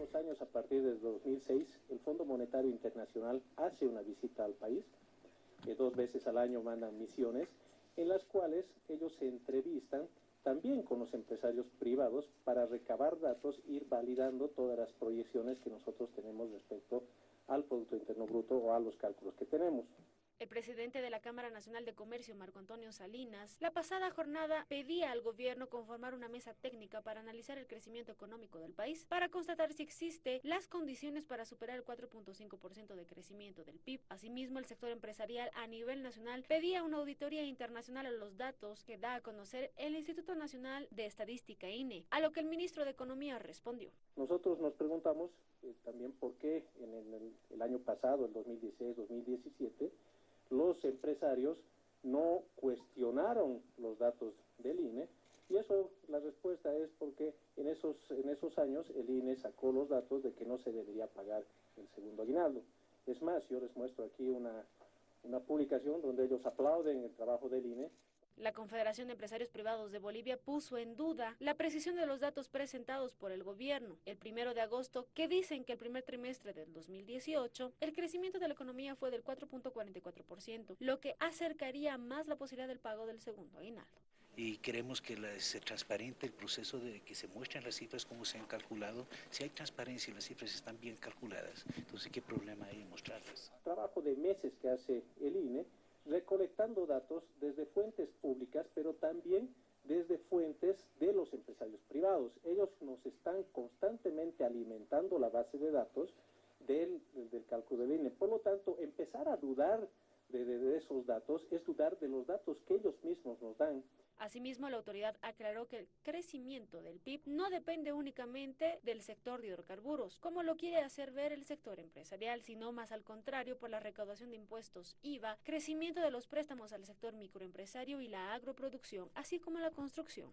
últimos años, a partir del 2006, el Fondo Monetario Internacional hace una visita al país, dos veces al año mandan misiones, en las cuales ellos se entrevistan también con los empresarios privados para recabar datos, ir validando todas las proyecciones que nosotros tenemos respecto al Producto Interno Bruto o a los cálculos que tenemos. El presidente de la Cámara Nacional de Comercio, Marco Antonio Salinas, la pasada jornada pedía al gobierno conformar una mesa técnica para analizar el crecimiento económico del país, para constatar si existe las condiciones para superar el 4.5% de crecimiento del PIB. Asimismo, el sector empresarial a nivel nacional pedía una auditoría internacional a los datos que da a conocer el Instituto Nacional de Estadística INE, a lo que el ministro de Economía respondió. Nosotros nos preguntamos eh, también por qué en el, el año pasado, el 2016-2017, los empresarios no cuestionaron los datos del INE y eso la respuesta es porque en esos, en esos años el INE sacó los datos de que no se debería pagar el segundo aguinaldo. Es más, yo les muestro aquí una, una publicación donde ellos aplauden el trabajo del INE la Confederación de Empresarios Privados de Bolivia puso en duda la precisión de los datos presentados por el gobierno el primero de agosto, que dicen que el primer trimestre del 2018 el crecimiento de la economía fue del 4.44%, lo que acercaría más la posibilidad del pago del segundo aguinaldo. Y queremos que se transparente el proceso de que se muestren las cifras como se han calculado. Si hay transparencia y las cifras están bien calculadas, entonces ¿qué problema hay en mostrarlas? Trabajo de meses que hace el INE recolectando datos desde fuentes públicas, pero también desde fuentes de los empresarios privados. Ellos nos están constantemente alimentando la base de datos del, del cálculo del INE. Por lo tanto, empezar a dudar de, esos datos es dudar de los datos que ellos mismos nos dan. Asimismo, la autoridad aclaró que el crecimiento del PIB no depende únicamente del sector de hidrocarburos, como lo quiere hacer ver el sector empresarial, sino más al contrario por la recaudación de impuestos IVA, crecimiento de los préstamos al sector microempresario y la agroproducción, así como la construcción.